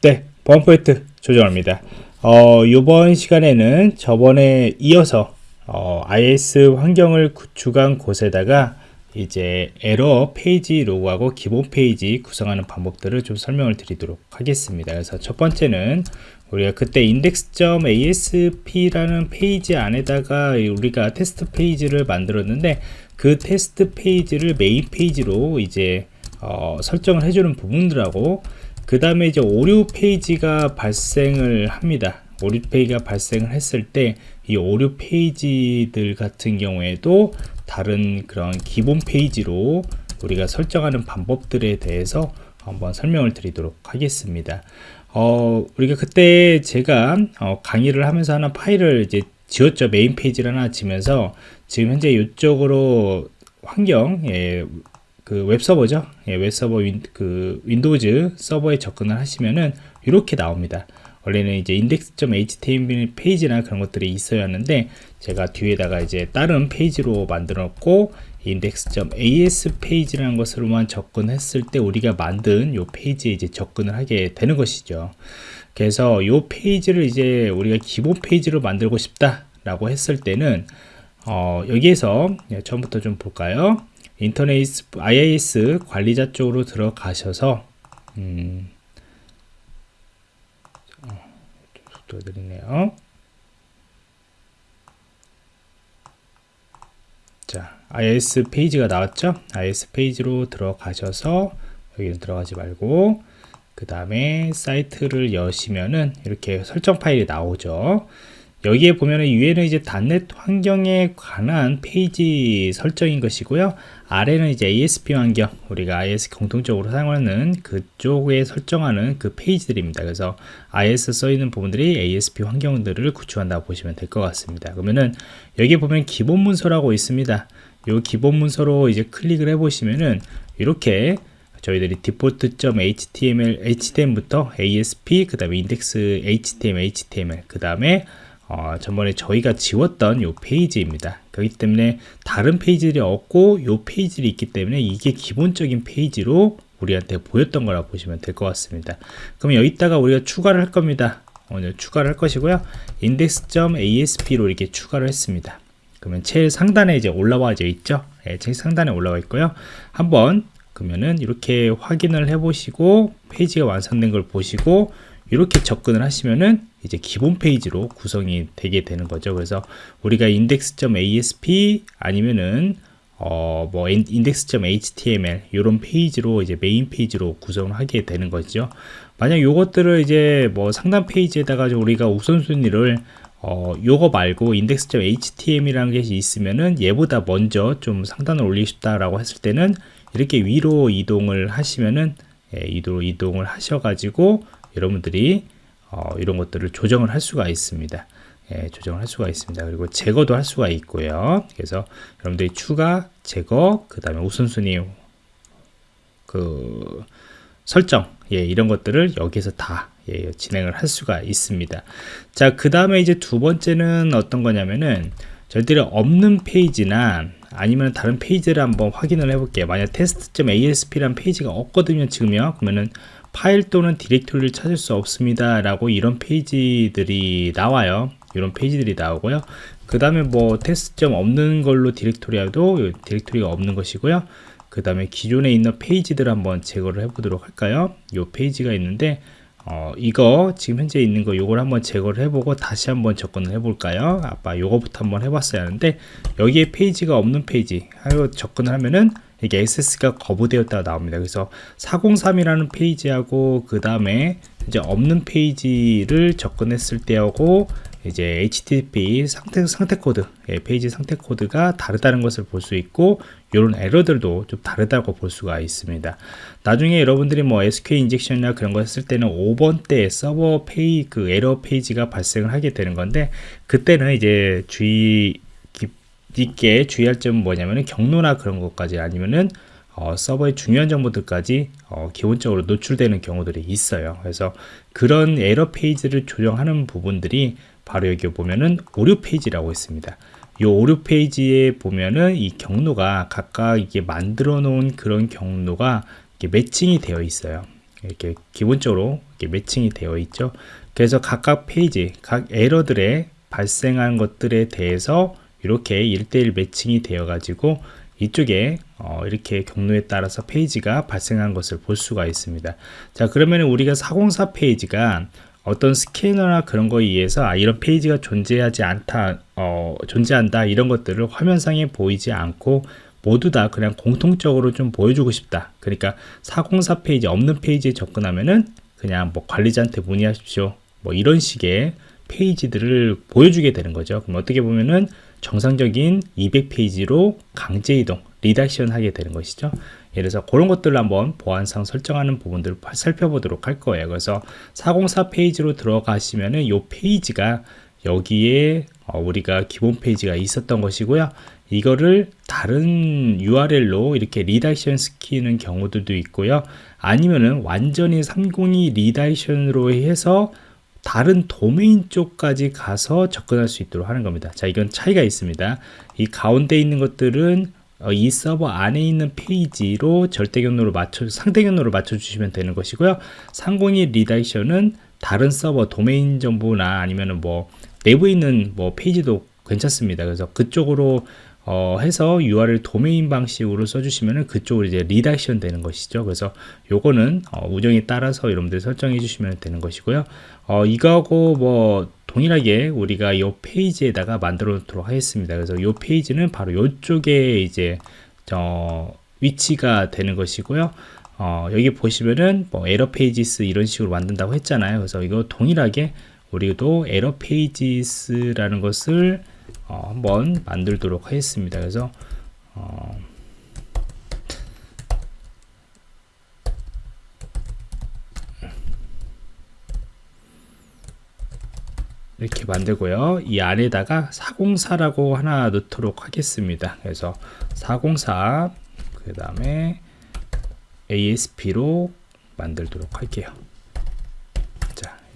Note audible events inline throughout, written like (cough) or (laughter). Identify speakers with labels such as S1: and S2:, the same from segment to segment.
S1: 네, 보안 프로젝트 조정원입니다. 어, 이번 시간에는 저번에 이어서 어, IIS 환경을 구축한 곳에다가 이제 에러 페이지 로그하고 기본 페이지 구성하는 방법들을 좀 설명을 드리도록 하겠습니다. 그래서 첫 번째는 우리가 그때 index.asp라는 페이지 안에다가 우리가 테스트 페이지를 만들었는데 그 테스트 페이지를 메인 페이지로 이제 어, 설정을 해주는 부분들하고 그 다음에 이제 오류 페이지가 발생을 합니다. 오류 페이지가 발생을 했을 때 이 오류 페이지들 같은 경우에도 다른 그런 기본 페이지로 우리가 설정하는 방법들에 대해서 한번 설명을 드리도록 하겠습니다. 어, 우리가 그때 제가 어, 강의를 하면서 하나 파일을 이제 지웠죠. 메인 페이지를 하나 지우면서 지금 현재 이쪽으로 환경, 예, 그 웹서버죠. 예, 웹서버 윈, 그 윈도우즈 서버에 접근을 하시면은 이렇게 나옵니다. 원래는 이제 index.html 페이지나 그런 것들이 있어야 하는데 제가 뒤에다가 이제 다른 페이지로 만들었고 index.asp 페이지라는 것으로만 접근했을 때 우리가 만든 요 페이지에 이제 접근을 하게 되는 것이죠. 그래서 요 페이지를 이제 우리가 기본 페이지로 만들고 싶다 라고 했을 때는 어, 여기에서 처음부터 좀 볼까요? 인터넷 IIS 관리자 쪽으로 들어가셔서 음, 속도 드리네요. 자, IIS 페이지가 나왔죠? IIS 페이지로 들어가셔서 여기는 들어가지 말고 그 다음에 사이트를 여시면은 이렇게 설정 파일이 나오죠. 여기에 보면은 위에는 이제 단넷 환경에 관한 페이지 설정인 것이고요. 아래는 이제 ASP 환경, 우리가 IS 공통적으로 사용하는 그쪽에 설정하는 그 페이지들입니다. 그래서 IS 써 있는 부분들이 ASP 환경들을 구축한다고 보시면 될 것 같습니다. 그러면은 여기 보면 기본 문서라고 있습니다. 이 기본 문서로 이제 클릭을 해 보시면은 이렇게 저희들이 default.html, html부터 ASP, 그 다음에 index html, html, 그 다음에 어, 전번에 저희가 지웠던 요 페이지입니다. 그렇기 때문에 다른 페이지들이 없고 요 페이지들이 있기 때문에 이게 기본적인 페이지로 우리한테 보였던 거라 보시면 될 것 같습니다. 그럼 여기다가 우리가 추가를 할 겁니다. 오늘 추가를 할 것이고요. index.asp로 이렇게 추가를 했습니다. 그러면 제일 상단에 이제 올라와 있죠. 네, 제일 상단에 올라와 있고요. 한번 그러면은 이렇게 확인을 해 보시고 페이지가 완성된 걸 보시고 이렇게 접근을 하시면은 이제 기본 페이지로 구성이 되게 되는 거죠. 그래서 우리가 index.asp 아니면은 어, 뭐 index.html 이런 페이지로 이제 메인 페이지로 구성을 하게 되는 거죠. 만약 요것들을 이제 뭐 상단 페이지에다가 우리가 우선순위를 어, 요거 말고 index.html이라는 게 있으면은 얘보다 먼저 좀 상단을 올리고 싶다라고 했을 때는 이렇게 위로 이동을 하시면은 예, 이동을 하셔가지고 여러분들이 어, 이런 것들을 조정을 할 수가 있습니다. 예, 조정을 할 수가 있습니다. 그리고 제거도 할 수가 있고요. 그래서 여러분들이 추가, 제거, 그 다음에 우선순위 그 설정 예, 이런 것들을 여기서 다 예, 진행을 할 수가 있습니다. 자, 그 다음에 이제 두 번째는 어떤 거냐면은 저희들이 없는 페이지나 아니면 다른 페이지를 한번 확인을 해볼게요. 만약 test.asp라는 페이지가 없거든요, 지금요. 그러면은 파일 또는 디렉토리를 찾을 수 없습니다 라고 이런 페이지들이 나와요. 이런 페이지들이 나오고요. 그 다음에 뭐 테스트점 없는 걸로 디렉토리도 디렉토리가 없는 것이고요. 그 다음에 기존에 있는 페이지들 한번 제거를 해 보도록 할까요? 이 페이지가 있는데 어, 이거 지금 현재 있는 거 요걸 한번 제거를 해보고 다시 한번 접근을 해볼까요? 아까 요거부터 한번 해봤어야 하는데 여기에 페이지가 없는 페이지 하고 접근을 하면은 이게 access가 거부되었다가 나옵니다. 그래서 403이라는 페이지하고 그 다음에 이제 없는 페이지를 접근했을 때하고 이제 HTTP 상태, 상태 코드, 예, 페이지 상태 코드가 다르다는 것을 볼 수 있고, 이런 에러들도 좀 다르다고 볼 수가 있습니다. 나중에 여러분들이 뭐 SQL injection이나 그런 거 했을 때는 5번 대 서버 페이, 그 에러 페이지가 발생을 하게 되는 건데, 그때는 이제 주의 있게 주의할 점은 뭐냐면은 경로나 그런 것까지 아니면은 어, 서버의 중요한 정보들까지 어, 기본적으로 노출되는 경우들이 있어요. 그래서 그런 에러 페이지를 조정하는 부분들이 바로 여기 보면은 오류 페이지라고 있습니다. 이 오류 페이지에 보면은 이 경로가 각각 이게 만들어 놓은 그런 경로가 이게 매칭이 되어 있어요. 이렇게 기본적으로 이렇게 매칭이 되어 있죠. 그래서 각각 페이지, 각 에러들의 발생한 것들에 대해서 이렇게 1대1 매칭이 되어 가지고 이쪽에 어, 이렇게 경로에 따라서 페이지가 발생한 것을 볼 수가 있습니다. 자 그러면 우리가 404 페이지가 어떤 스캐너나 그런 거에 의해서 아, 이런 페이지가 존재하지 않다, 어, 존재한다 이런 것들을 화면상에 보이지 않고 모두 다 그냥 공통적으로 좀 보여주고 싶다. 그러니까 404 페이지 없는 페이지에 접근하면은 그냥 뭐 관리자한테 문의하십시오. 뭐 이런 식의 페이지들을 보여주게 되는 거죠. 그럼 어떻게 보면은 정상적인 200페이지로 강제 이동, redirection 하게 되는 것이죠. 예를 들어서 그런 것들을 한번 보안상 설정하는 부분들을 살펴보도록 할 거예요. 그래서 404 페이지로 들어가시면은 이 페이지가 여기에 어, 우리가 기본 페이지가 있었던 것이고요. 이거를 다른 URL로 이렇게 redirection 시키는 경우들도 있고요. 아니면은 완전히 302 리다이션으로 해서 다른 도메인 쪽까지 가서 접근할 수 있도록 하는 겁니다. 자, 이건 차이가 있습니다. 이 가운데 있는 것들은 어, 이 서버 안에 있는 페이지로 절대 경로로 맞춰 상대 경로로 맞춰 주시면 되는 것이고요. 302 redirection은 다른 서버 도메인 정보나 아니면은 뭐 내부에 있는 뭐 페이지도 괜찮습니다. 그래서 그쪽으로 어, 해서 URL 도메인 방식으로 써주시면은 그쪽으로 이제 redirection 되는 것이죠. 그래서 요거는 어, 우정에 따라서 여러분들 설정해 주시면 되는 것이고요. 어, 이거하고 뭐 동일하게 우리가 이 페이지에다가 만들어 놓도록 하겠습니다. 그래서 이 페이지는 바로 이쪽에 이제 어, 위치가 되는 것이고요. 어, 여기 보시면은 뭐 error pages 이런 식으로 만든다고 했잖아요. 그래서 이거 동일하게 우리도 error pages라는 것을 어, 한번 만들도록 하겠습니다. 그래서 어, 이렇게 만들고요. 이 안에다가 404라고 하나 넣도록 하겠습니다. 그래서 404, 그 다음에 ASP로 만들도록 할게요.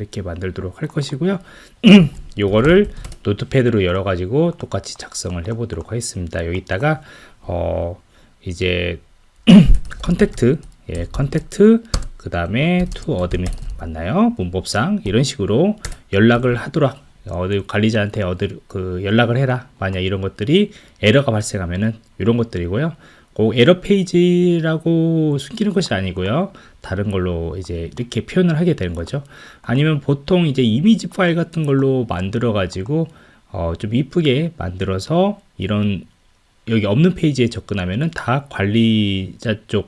S1: 자, 이렇게 만들도록 할 것이고요. (clears throat) 요거를 Notepad로 열어 가지고 똑같이 작성을 해 보도록 하겠습니다. 여기다가, 어, 이제, (clears throat) contact, 예, contact, 그 다음에 to admin 맞나요? 문법상 이런 식으로 연락을 하도록 어디 관리자한테 어디 그 연락을 해라 만약 이런 것들이 에러가 발생하면은 이런 것들이고요. 그 에러 페이지라고 숨기는 것이 아니고요. 다른 걸로 이제 이렇게 표현을 하게 되는 거죠. 아니면 보통 이제 이미지 파일 같은 걸로 만들어 가지고 어, 좀 이쁘게 만들어서 이런 여기 없는 페이지에 접근하면은 다 관리자 쪽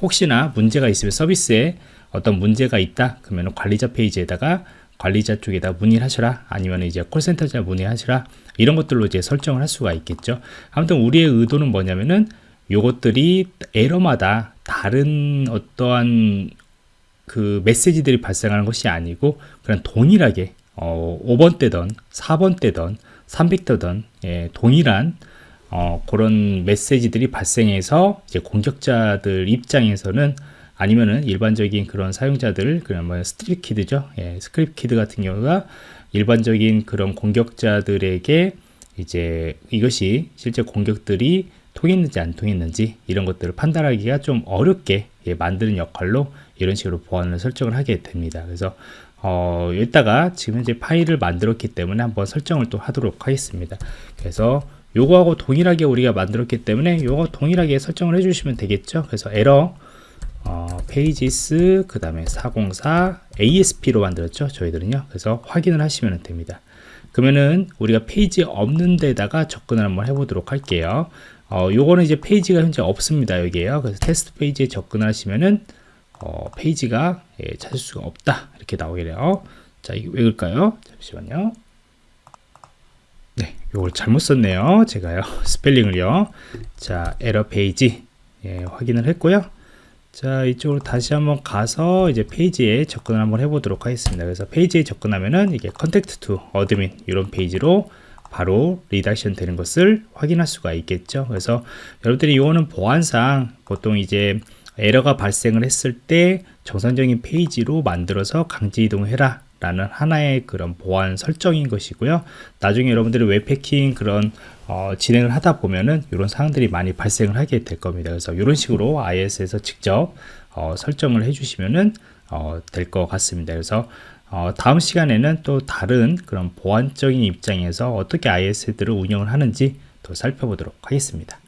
S1: 혹시나 문제가 있으면 서비스에 어떤 문제가 있다 그러면 관리자 페이지에다가 관리자 쪽에다 문의를 하셔라 아니면 이제 콜센터에 문의하시라 이런 것들로 이제 설정을 할 수가 있겠죠 아무튼 우리의 의도는 뭐냐면은 요것들이 에러마다 다른 어떠한 그 메시지들이 발생하는 것이 아니고 그냥 동일하게 어, 5번 대던 4번 대던 300대던 예, 동일한 어, 그런 메시지들이 발생해서 이제 공격자들 입장에서는 아니면은 일반적인 그런 사용자들 그냥 뭐 script kid죠. 예, script kid 같은 경우가 일반적인 그런 공격자들에게 이제 이것이 실제 공격들이 통했는지 안 통했는지 이런 것들을 판단하기가 좀 어렵게 예, 만드는 역할로 이런 식으로 보안을 설정을 하게 됩니다. 그래서 어, 여기다가 지금 현재 파일을 만들었기 때문에 한번 설정을 또 하도록 하겠습니다. 그래서 요거하고 동일하게 우리가 만들었기 때문에 요거 동일하게 설정을 해주시면 되겠죠? 그래서 에러 어, pages 그 다음에 404 ASP로 만들었죠 저희들은요? 그래서 확인을 하시면 됩니다. 그러면은 우리가 페이지 없는 데다가 접근을 한번 해보도록 할게요 어, 요거는 이제 페이지가 현재 없습니다 여기에요 그래서 테스트 페이지에 접근하시면은 어, 페이지가 예, 찾을 수가 없다 이렇게 나오게 돼요 자 이게 왜 그럴까요 잠시만요 네, 이걸 잘못 썼네요. 제가요. (laughs) 스펠링을요. 자, 에러 페이지 예, 확인을 했고요. 자, 이쪽으로 다시 한번 가서 이제 페이지에 접근을 한번 해보도록 하겠습니다. 그래서 페이지에 접근하면은 이게 contact to admin 이런 페이지로 바로 redirection 되는 것을 확인할 수가 있겠죠. 그래서 여러분들이 이거는 보안상 보통 이제 에러가 발생을 했을 때 정상적인 페이지로 만들어서 강제 이동을 해라 라는 하나의 그런 보안 설정인 것이고요. 나중에 여러분들이 웹해킹 그런 어, 진행을 하다 보면은 이런 사항들이 많이 발생을 하게 될 겁니다. 그래서 이런 식으로 IIS에서 직접 어, 설정을 해 주시면은 어, 될 것 같습니다. 그래서 어, 다음 시간에는 또 다른 그런 보안적인 입장에서 어떻게 IIS들을 운영을 하는지 더 살펴보도록 하겠습니다